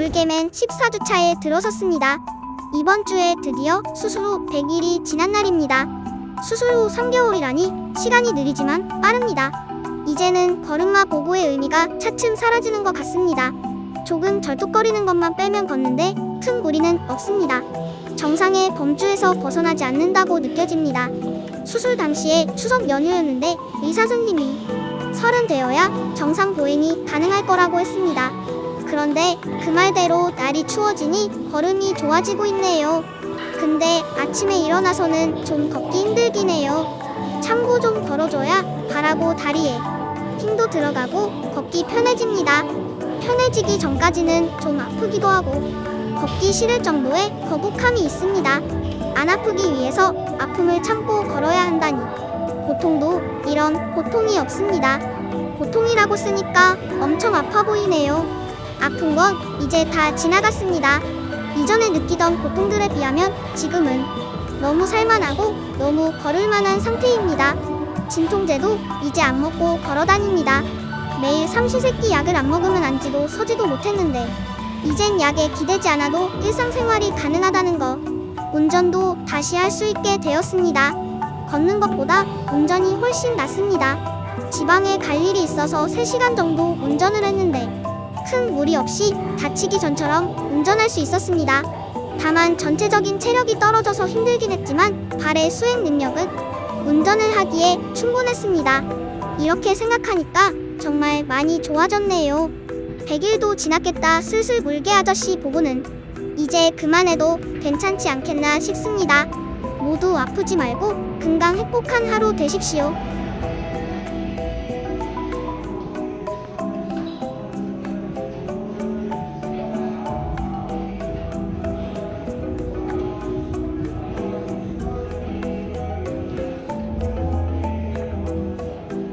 물개맨 14주차에 들어섰습니다. 이번 주에 드디어 수술 후 100일이 지난 날입니다. 수술 후 3개월이라니 시간이 느리지만 빠릅니다. 이제는 걸음마 보고의 의미가 차츰 사라지는 것 같습니다. 조금 절뚝거리는 것만 빼면 걷는데 큰 무리는 없습니다. 정상의 범주에서 벗어나지 않는다고 느껴집니다. 수술 당시에 추석 연휴였는데 의사 선생님이 서른 되어야 정상 보행이 가능할 거라고 했습니다. 그런데 그 말대로 날이 추워지니 걸음이 좋아지고 있네요. 근데 아침에 일어나서는 좀 걷기 힘들긴 해요. 참고 좀 걸어줘야 발하고 다리에 힘도 들어가고 걷기 편해집니다. 편해지기 전까지는 좀 아프기도 하고 걷기 싫을 정도의 거북함이 있습니다. 안 아프기 위해서 아픔을 참고 걸어야 한다니 고통도 이런 고통이 없습니다. 고통이라고 쓰니까 엄청 아파 보이네요. 아픈 건 이제 다 지나갔습니다. 이전에 느끼던 고통들에 비하면 지금은 너무 살만하고 너무 걸을 만한 상태입니다. 진통제도 이제 안 먹고 걸어 다닙니다. 매일 삼시세끼 약을 안 먹으면 앉지도 서지도 못했는데 이젠 약에 기대지 않아도 일상생활이 가능하다는 거. 운전도 다시 할 수 있게 되었습니다. 걷는 것보다 운전이 훨씬 낫습니다. 지방에 갈 일이 있어서 3시간 정도 운전을 했는데 큰 무리 없이 다치기 전처럼 운전할 수 있었습니다. 다만 전체적인 체력이 떨어져서 힘들긴 했지만 발의 수행 능력은 운전을 하기에 충분했습니다. 이렇게 생각하니까 정말 많이 좋아졌네요. 100일도 지났겠다 슬슬 물개 아저씨 보고는 이제 그만해도 괜찮지 않겠나 싶습니다. 모두 아프지 말고 건강 행복한 하루 되십시오.